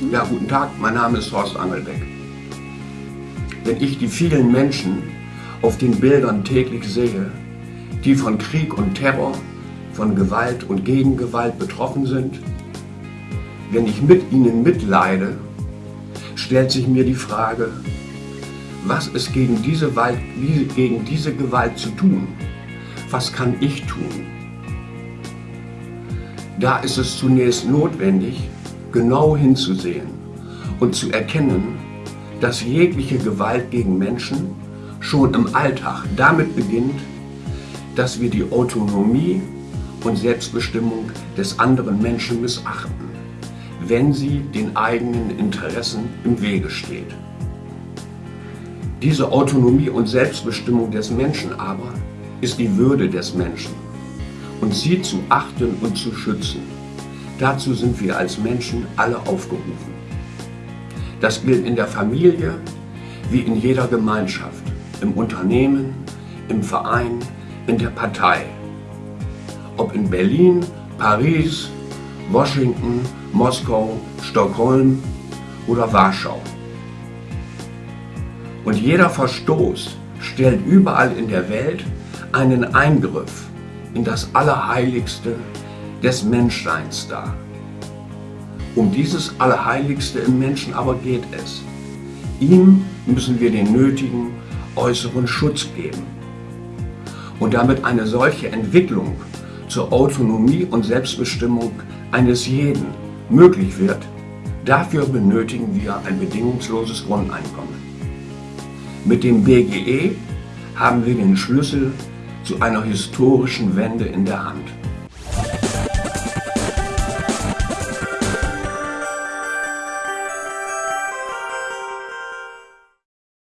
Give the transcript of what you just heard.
Ja, guten Tag, mein Name ist Horst Angelbeck. Wenn ich die vielen Menschen auf den Bildern täglich sehe, die von Krieg und Terror, von Gewalt und Gegengewalt betroffen sind, wenn ich mit ihnen mitleide, stellt sich mir die Frage, was ist gegen diese, Gewalt, gegen diese Gewalt zu tun? Was kann ich tun? Da ist es zunächst notwendig, genau hinzusehen und zu erkennen, dass jegliche Gewalt gegen Menschen schon im Alltag damit beginnt, dass wir die Autonomie und Selbstbestimmung des anderen Menschen missachten, wenn sie den eigenen Interessen im Wege steht. Diese Autonomie und Selbstbestimmung des Menschen aber ist die Würde des Menschen und sie zu achten und zu schützen. Dazu sind wir als Menschen alle aufgerufen. Das gilt in der Familie wie in jeder Gemeinschaft, im Unternehmen, im Verein, in der Partei. Ob in Berlin, Paris, Washington, Moskau, Stockholm oder Warschau. Und jeder Verstoß stellt überall in der Welt einen Eingriff in das Allerheiligste des Menschseins dar. Um dieses Allerheiligste im Menschen aber geht es. Ihm müssen wir den nötigen äußeren Schutz geben. Und damit eine solche Entwicklung zur Autonomie und Selbstbestimmung eines jeden möglich wird, dafür benötigen wir ein bedingungsloses Grundeinkommen. Mit dem BGE haben wir den Schlüssel zu einer historischen Wende in der Hand.